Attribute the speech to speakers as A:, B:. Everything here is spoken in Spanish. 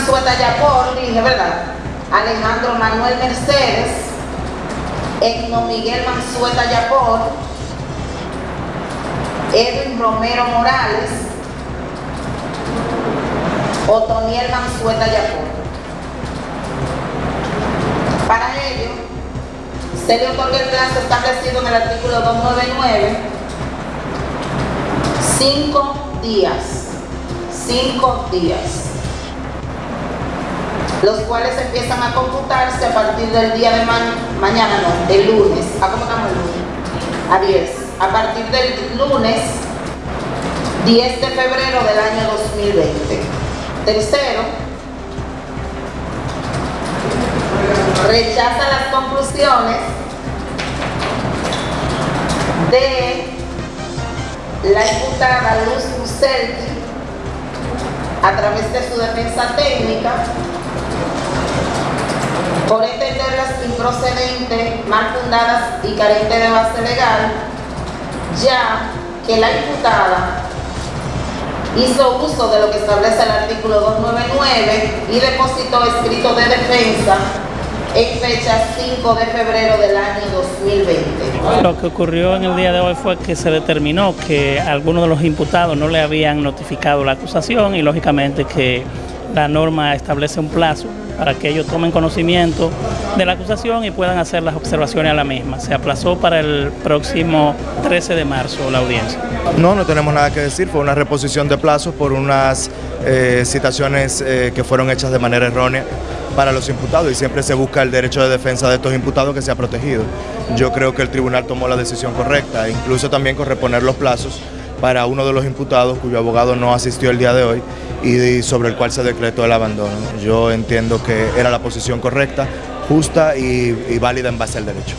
A: Mansueta Yapor, dije, ¿verdad? Alejandro Manuel Mercedes, Egno Miguel Mansueta Yapor, Edwin Romero Morales, Otoniel Mansueta Yapor. Para ello, se le otorga el plazo establecido en el artículo 299, cinco días, cinco días, los cuales empiezan a computarse a partir del día de mañana, no, el lunes, ¿a estamos el lunes? A 10, a partir del lunes 10 de febrero del año 2020. Tercero, rechaza las conclusiones de la imputada Luz Muselki a través de su defensa técnica por entenderlas improcedentes, mal fundadas y carentes de base legal, ya que la imputada hizo uso de lo que establece el artículo 299 y depositó escrito de defensa en fecha 5 de febrero del año 2020.
B: Lo que ocurrió en el día de hoy fue que se determinó que algunos de los imputados no le habían notificado la acusación y lógicamente que la norma establece un plazo para que ellos tomen conocimiento de la acusación y puedan hacer las observaciones a la misma. Se aplazó para el próximo 13 de marzo la audiencia.
C: No, no tenemos nada que decir, fue una reposición de plazos por unas eh, citaciones eh, que fueron hechas de manera errónea para los imputados y siempre se busca el derecho de defensa de estos imputados que sea protegido. Yo creo que el tribunal tomó la decisión correcta, incluso también con reponer los plazos para uno de los imputados cuyo abogado no asistió el día de hoy y sobre el cual se decretó el abandono. Yo entiendo que era la posición correcta, justa y, y válida en base al derecho.